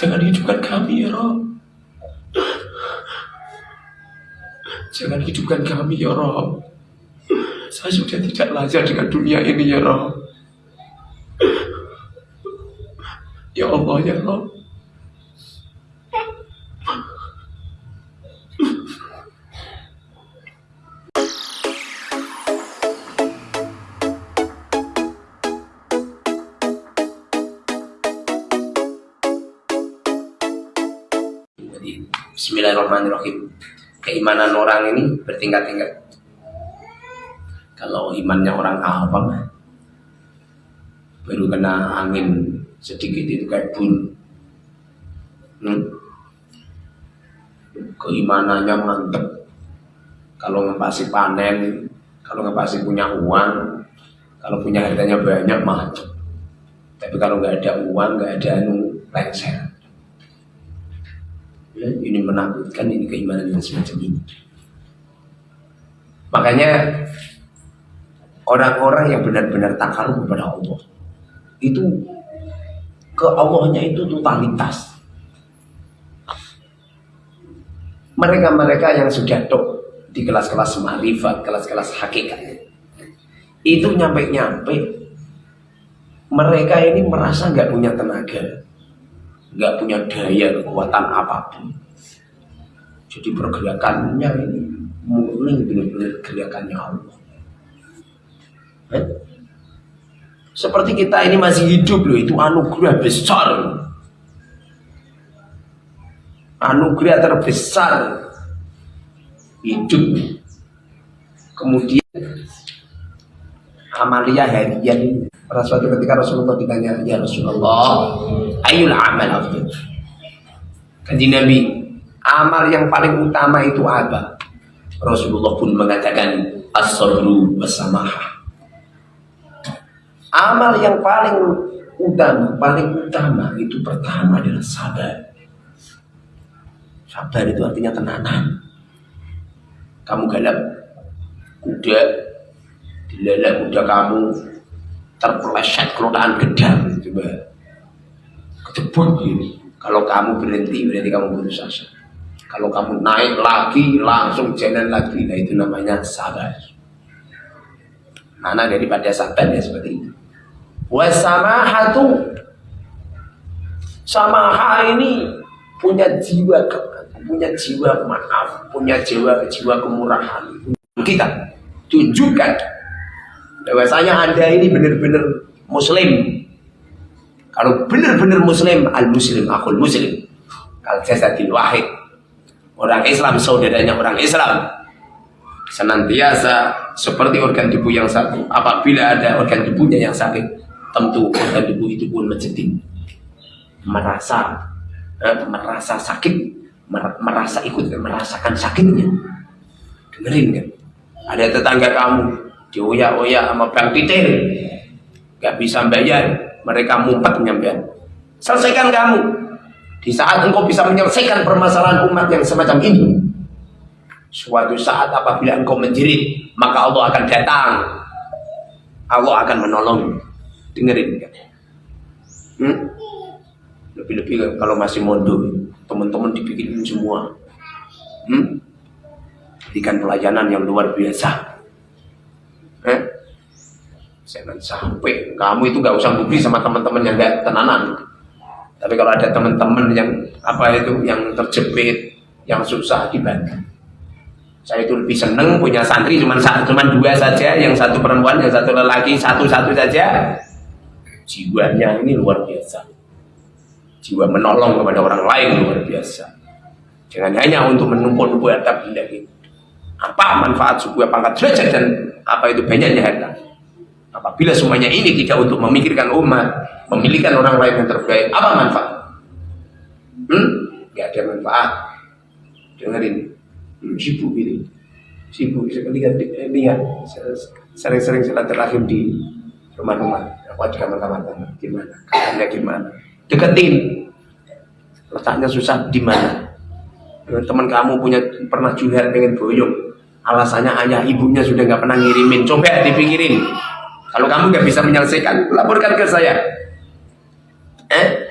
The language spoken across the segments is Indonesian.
Jangan hidupkan kami ya Rob. Jangan hidupkan kami ya Rob. Saya sudah tidak lajar dengan dunia ini ya Rob. Ya Allah ya Rob. Bismillahirrahmanirrahim. Keimanan orang ini bertingkat-tingkat. Kalau imannya orang awam, baru kena angin sedikit itu kayak bun. Hmm? Keimanannya mantep. Kalau ngepasi panen, kalau ngepasi punya uang, kalau punya hartanya banyak mantep. Tapi kalau nggak ada uang, nggak ada anu lengser. Ini menakutkan ini keimanan yang semacam ini. Makanya orang-orang yang benar-benar takarub kepada Allah itu ke Allahnya itu totalitas. Mereka-mereka yang sudah tok di kelas-kelas marifat, kelas-kelas hakikat itu nyampe-nyampe mereka ini merasa nggak punya tenaga nggak punya daya kekuatan apa pun. Jadi pergerakannya ini murni benar-benar gerakannya Allah. Eh? Seperti kita ini masih hidup loh, itu anugerah besar. Anugerah terbesar hidup. Kemudian amalia harian. Pada suatu ketika Rasulullah ditanya, ya Rasulullah, ayul amal afdal? Kanji Nabi, amal yang paling utama itu apa? Rasulullah pun mengatakan, as-sabru wasamahah. Amal yang paling utama, paling utama itu pertama adalah sabar. Sabar itu artinya tenanan. Kamu galap kuda, dilalak kuda kamu terpeleset kelotaan gedang coba. Kejebak ini. Kalau kamu berhenti berarti kamu putus asa kalau kamu naik lagi langsung jalan lagi. Nah itu namanya sabar. Mana daripada sabar ya seperti itu. Wasamahatu samaha ini punya jiwa punya jiwa maaf punya jiwa jiwa kemurahan. Kita tunjukkan bahwasanya anda ini benar-benar muslim. Kalau benar-benar muslim al muslim akul muslim. Kal jasadil wahid orang Islam saudaranya orang Islam. Senantiasa seperti organ tubuh yang satu. Apabila ada organ tubuhnya yang sakit tentu organ tubuh itu pun menjadi merasa eh, merasa sakit merasa ikut merasakan sakitnya. Dengerin kan? Ada tetangga kamu dioyak-oyak sama Bang Titir gak bisa bayar. Mereka mumpet nyampean selesaikan kamu. Di saat engkau bisa menyelesaikan permasalahan umat yang semacam ini suatu saat apabila engkau menjerit maka Allah akan datang. Allah akan menolong. Dengerin kan hmm? lebih-lebih kalau masih mondok teman-teman dibikin semua. Hmm? berikan pelayanan yang luar biasa? Jangan sampai kamu itu nggak usah bukti sama teman-teman yang nggak tenanan. Tapi kalau ada teman-teman yang apa itu yang terjepit, yang susah dibantu. Saya itu lebih seneng punya santri cuma cuma dua saja, yang satu perempuan, yang satu lelaki, satu-satu saja. Jiwanya ini luar biasa. Jiwa menolong kepada orang lain luar biasa. Jangan hanya untuk menumpuk-numpuk harta benda ini. Apa manfaat sebuah pangkat derajat dan apa itu banyaknya harta? Apabila semuanya ini tidak untuk memikirkan umat, memilihkan orang lain yang terbaik, apa manfaat? Hmm? Gak ada manfaat. Dengerin, hmm, sibuk ini, sibuk lihat, lihat sering-sering terakhir di rumah-rumah. Aku ada kamar-kamar gimana? Kamarnya gimana? Deketin. Letaknya susah di mana? Teman kamu punya pernah juliar pengen boyong, alasannya ayah ibunya sudah nggak pernah ngirimin coba dipikirin kalau kamu nggak bisa menyelesaikan laporkan ke saya eh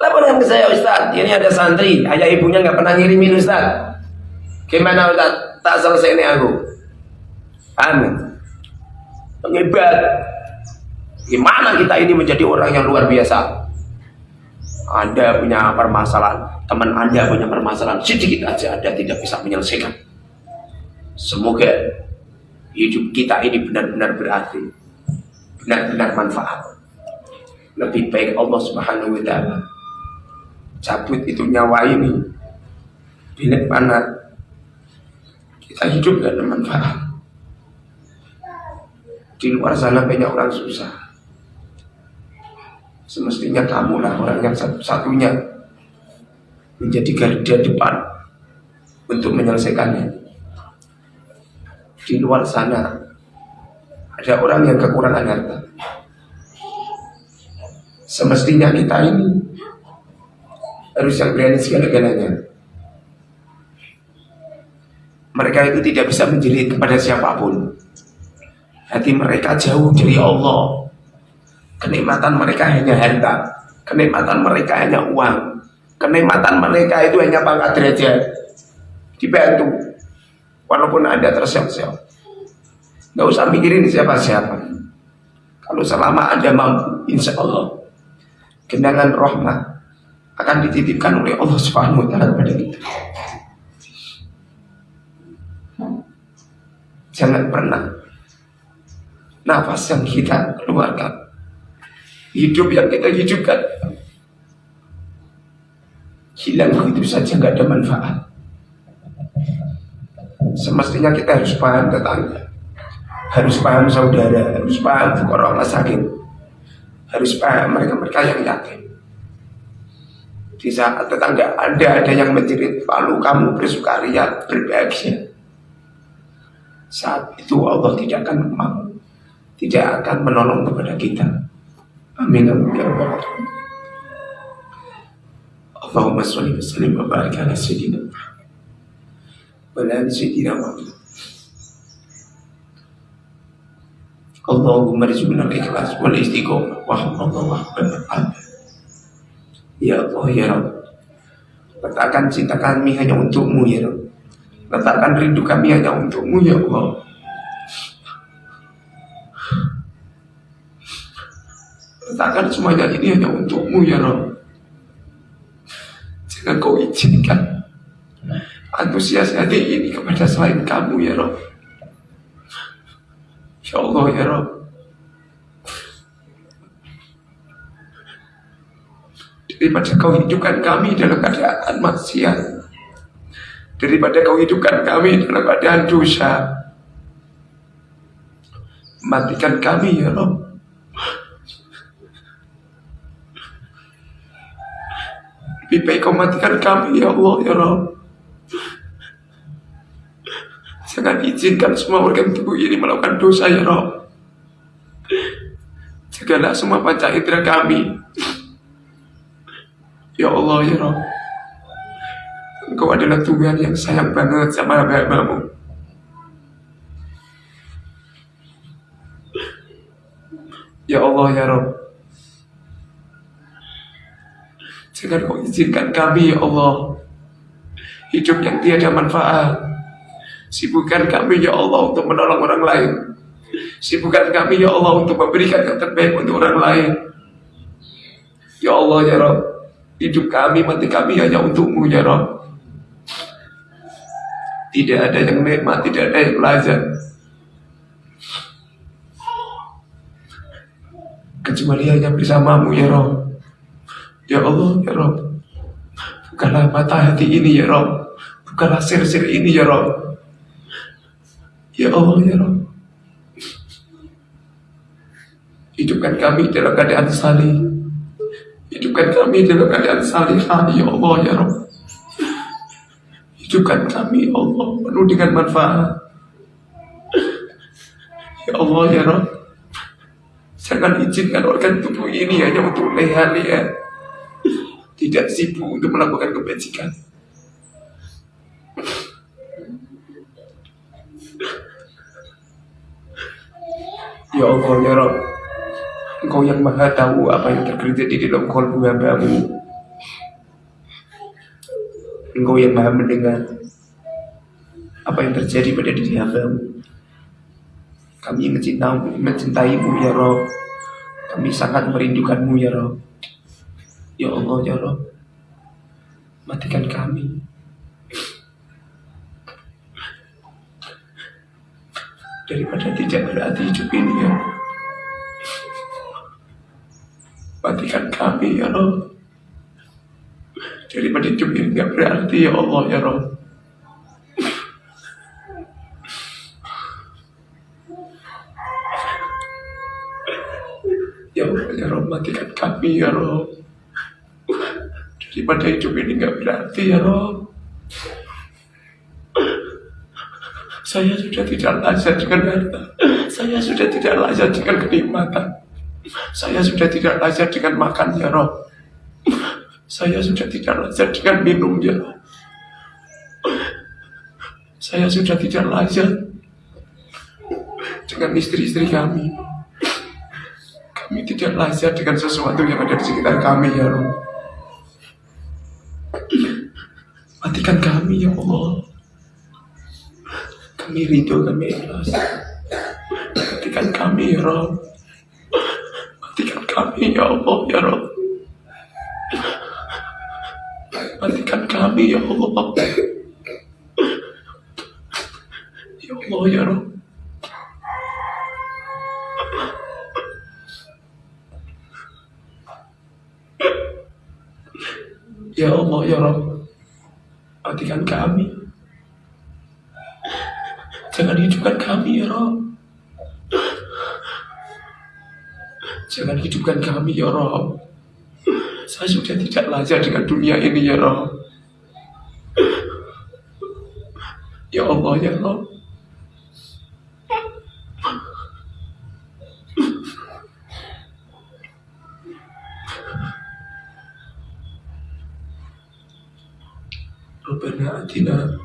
laporkan ke saya Ustaz, ini ada santri, ayah ibunya nggak pernah ngirimin Ustaz. Gimana Ustaz? Tak selesai ini aku. Amin. Pengibat. Gimana kita ini menjadi orang yang luar biasa? Anda punya permasalahan, teman Anda punya permasalahan, sedikit aja Anda tidak bisa menyelesaikan. Semoga hidup kita ini benar-benar berarti, benar-benar manfaat. Lebih baik Allah Subhanahu wa taala cabut itu nyawa ini bila mana kita hidup dan manfaat. Di luar sana banyak orang susah. Semestinya kamulah orang yang satu-satunya menjadi garda depan untuk menyelesaikannya. Di luar sana ada orang yang kekurangan harta. Semestinya kita ini harus yang berani segala-galanya. Mereka itu tidak bisa menjerit kepada siapa pun. Hati mereka jauh dari Allah. Kenikmatan mereka hanya harta. Kenikmatan mereka hanya uang. Kenikmatan mereka itu hanya pangkat derajat. Dibantu. Walaupun Anda tersiap-siap. Gak usah mikirin siapa-siapa. Kalau selama Anda mampu, insya Allah. Kenangan rahmat akan dititipkan oleh Allah Subhanahu wa taala kepada kita. Jangan pernah nafas yang kita keluarkan, hidup yang kita hidupkan, hilang begitu saja nggak ada manfaat. Semestinya kita harus paham tetangga, harus paham saudara, harus paham fukara sakit, harus paham mereka-mereka yang yakin. Di saat tetangga Anda ada yang menjerit, lalu kamu bersukaria, berbahagia. Saat itu Allah tidak akan mau, tidak akan menolong kepada kita. Amin. Amin. Ya Allahumma salli wa sallim wa barik ala sayyidina Muhammad wa ala sayyidina Muhammad. Allahumma rizqna al-ikhlas wal istiqomah. Wa wa Ya Allah ya Rabb. Letakkan cinta kami hanya untukmu ya Rabb. Letakkan rindu kami hanya untukmu ya Allah. Letakkan semuanya ini hanya untukmu ya Rabb. Jangan kau izinkan Antusias hati ini kepada selain kamu ya Rabb Ya Allah ya Rabb Daripada kau hidupkan kami dalam keadaan maksiat daripada kau hidupkan kami dalam keadaan dosa. Matikan kami ya Rob. Lebih baik kau matikan kami ya Allah ya Rob. Jangan izinkan semua organ tubuh ini melakukan dosa ya Rob. Jagalah semua panca indera kami. Ya Allah ya Rob. Engkau adalah Tuhan yang sayang banget sama hamba-hambamu. Ya Allah ya Rabb. Jangan kau izinkan kami ya Allah Hidup yang tiada manfaat Sibukkan kami ya Allah untuk menolong orang lain Sibukkan kami ya Allah untuk memberikan yang terbaik untuk orang lain Ya Allah ya Rabb Hidup kami, mati kami hanya untukmu ya Rabb tidak ada yang nikmat, tidak ada yang lazat. Kecuali hanya bersamamu ya Rob. Ya Allah ya Rob. Bukanlah mata hati ini ya Rob. Bukanlah sir-sir ini ya Rob. Ya Allah ya Rob. Hidupkan kami dalam keadaan salih. Hidupkan kami dalam keadaan salihah ya Allah ya Rob. Hidupkan kami ya Allah penuh dengan manfaat. Ya Allah ya Rabb. Jangan izinkan organ tubuh ini hanya untuk leha-leha. Tidak sibuk untuk melakukan kebajikan. Ya Allah ya Rabb. Engkau yang maha tahu apa yang terjadi di dalam kolbu hambamu. Engkau yang maha mendengar apa yang terjadi pada diri hambamu. Kami mencintai, mencintaimu ya Rob. Kami sangat merindukanmu ya Rob. Ya Allah ya Rob. Matikan kami. Daripada tidak berarti hidup ini ya. Matikan kami ya Rob. Daripada hidup ini tidak berarti ya Allah ya Rob. Ya Allah ya Rob matikan kami ya Rob Daripada hidup ini nggak berarti ya Rob Saya sudah tidak lazat dengan harta. Saya sudah tidak lazat dengan kenikmatan. Saya sudah tidak lazat dengan makan ya Rob. Saya sudah tidak lazat dengan minum ya Rob. Saya sudah tidak lazat dengan istri-istri kami. Kami tidak lazat dengan sesuatu yang ada di sekitar kami ya Allah. Matikan kami ya Allah. Kami ridho, kami ikhlas. Matikan kami ya Rabb. Matikan kami ya Allah ya Rabb. Matikan kami ya Allah. Ya Allah ya Rabb. Ya Allah ya Rabb Matikan kami Jangan hidupkan kami ya Rabb Jangan hidupkan kami ya Rabb Saya sudah tidak lazar dengan dunia ini ya Rabb Ya Allah ya Rabb ربنا آتنا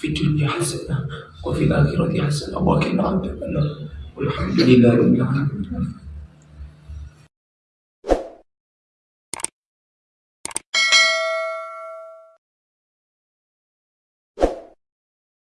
في الدنيا حسنة وفي الآخرة حسنة. وقنا عذاب النار. والحمد لله رب العالمين.